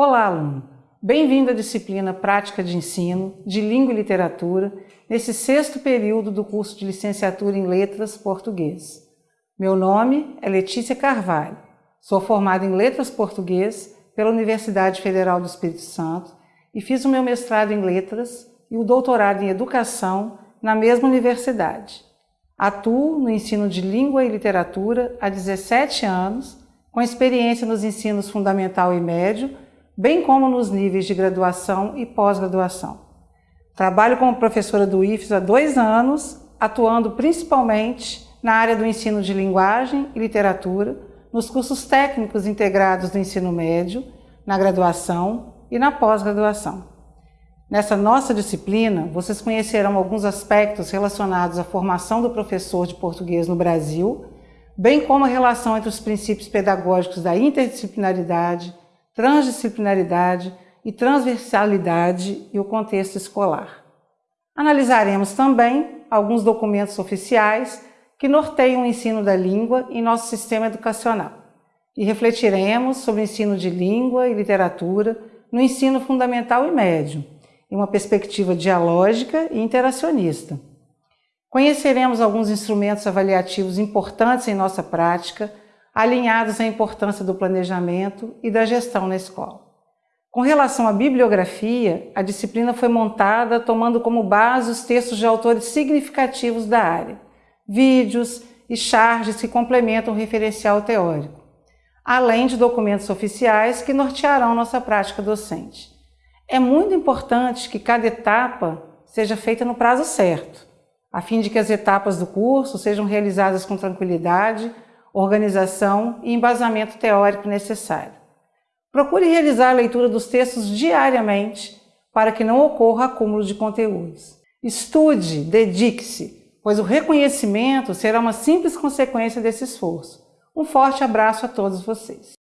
Olá, aluno! Bem-vindo à disciplina Prática de Ensino de Língua e Literatura nesse sexto período do curso de Licenciatura em Letras Português. Meu nome é Letícia Carvalho. Sou formada em Letras Português pela Universidade Federal do Espírito Santo e fiz o meu mestrado em Letras e o doutorado em Educação na mesma universidade. Atuo no ensino de Língua e Literatura há 17 anos, com experiência nos ensinos fundamental e médio, bem como nos níveis de graduação e pós-graduação. Trabalho como professora do IFES há dois anos, atuando principalmente na área do ensino de linguagem e literatura, nos cursos técnicos integrados do ensino médio, na graduação e na pós-graduação. Nessa nossa disciplina, vocês conhecerão alguns aspectos relacionados à formação do professor de português no Brasil, bem como a relação entre os princípios pedagógicos da interdisciplinaridade, transdisciplinaridade e transversalidade e o contexto escolar. Analisaremos também alguns documentos oficiais que norteiam o ensino da língua em nosso sistema educacional e refletiremos sobre o ensino de língua e literatura no ensino fundamental e médio, em uma perspectiva dialógica e interacionista. Conheceremos alguns instrumentos avaliativos importantes em nossa prática, alinhados à importância do planejamento e da gestão na escola. Com relação à bibliografia, a disciplina foi montada tomando como base os textos de autores significativos da área, vídeos e charges que complementam o referencial teórico, além de documentos oficiais que nortearão nossa prática docente. É muito importante que cada etapa seja feita no prazo certo, a fim de que as etapas do curso sejam realizadas com tranquilidade, organização e embasamento teórico necessário. Procure realizar a leitura dos textos diariamente para que não ocorra acúmulo de conteúdos. Estude, dedique-se, pois o reconhecimento será uma simples consequência desse esforço. Um forte abraço a todos vocês.